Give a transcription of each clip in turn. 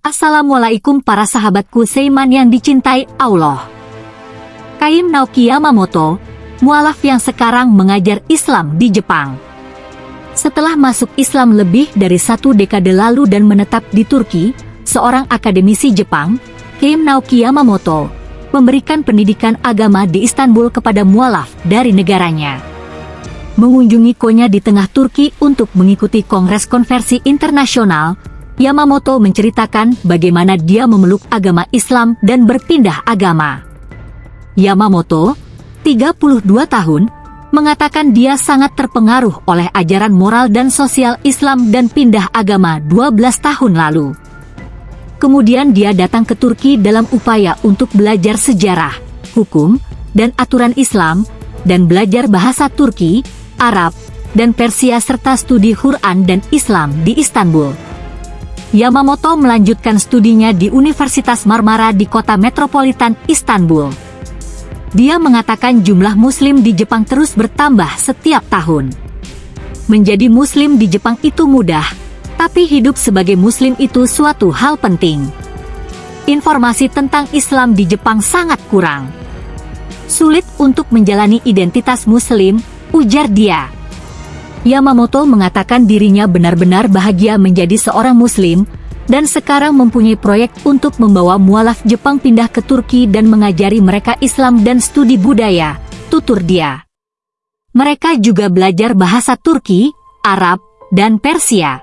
Assalamualaikum para sahabatku Seiman yang dicintai Allah. Kaim Naoki Yamamoto, mualaf yang sekarang mengajar Islam di Jepang. Setelah masuk Islam lebih dari satu dekade lalu dan menetap di Turki, seorang akademisi Jepang, Kaim Naoki Yamamoto, memberikan pendidikan agama di Istanbul kepada mualaf dari negaranya. Mengunjungi Konya di tengah Turki untuk mengikuti Kongres Konversi Internasional, Yamamoto menceritakan bagaimana dia memeluk agama Islam dan berpindah agama. Yamamoto, 32 tahun, mengatakan dia sangat terpengaruh oleh ajaran moral dan sosial Islam dan pindah agama 12 tahun lalu. Kemudian dia datang ke Turki dalam upaya untuk belajar sejarah, hukum, dan aturan Islam, dan belajar bahasa Turki, Arab, dan Persia serta studi Quran dan Islam di Istanbul. Yamamoto melanjutkan studinya di Universitas Marmara di kota metropolitan Istanbul. Dia mengatakan jumlah muslim di Jepang terus bertambah setiap tahun. Menjadi muslim di Jepang itu mudah, tapi hidup sebagai muslim itu suatu hal penting. Informasi tentang Islam di Jepang sangat kurang. Sulit untuk menjalani identitas muslim, ujar dia. Yamamoto mengatakan dirinya benar-benar bahagia menjadi seorang muslim, dan sekarang mempunyai proyek untuk membawa mualaf Jepang pindah ke Turki dan mengajari mereka Islam dan studi budaya, tutur dia. Mereka juga belajar bahasa Turki, Arab, dan Persia.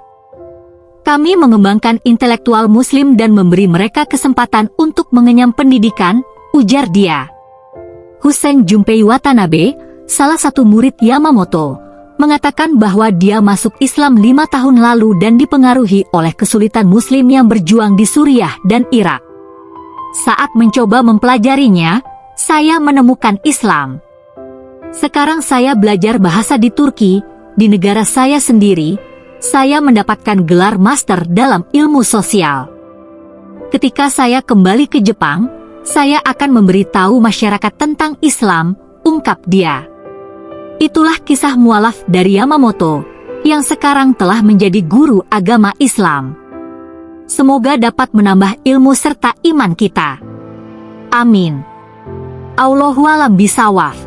Kami mengembangkan intelektual muslim dan memberi mereka kesempatan untuk mengenyam pendidikan, ujar dia. Hussein Junpei Watanabe, salah satu murid Yamamoto, mengatakan bahwa dia masuk Islam lima tahun lalu dan dipengaruhi oleh kesulitan muslim yang berjuang di Suriah dan Irak. Saat mencoba mempelajarinya, saya menemukan Islam. Sekarang saya belajar bahasa di Turki, di negara saya sendiri, saya mendapatkan gelar master dalam ilmu sosial. Ketika saya kembali ke Jepang, saya akan memberitahu masyarakat tentang Islam, ungkap dia. Itulah kisah mualaf dari Yamamoto, yang sekarang telah menjadi guru agama Islam. Semoga dapat menambah ilmu serta iman kita. Amin. Allahualam bisawaf.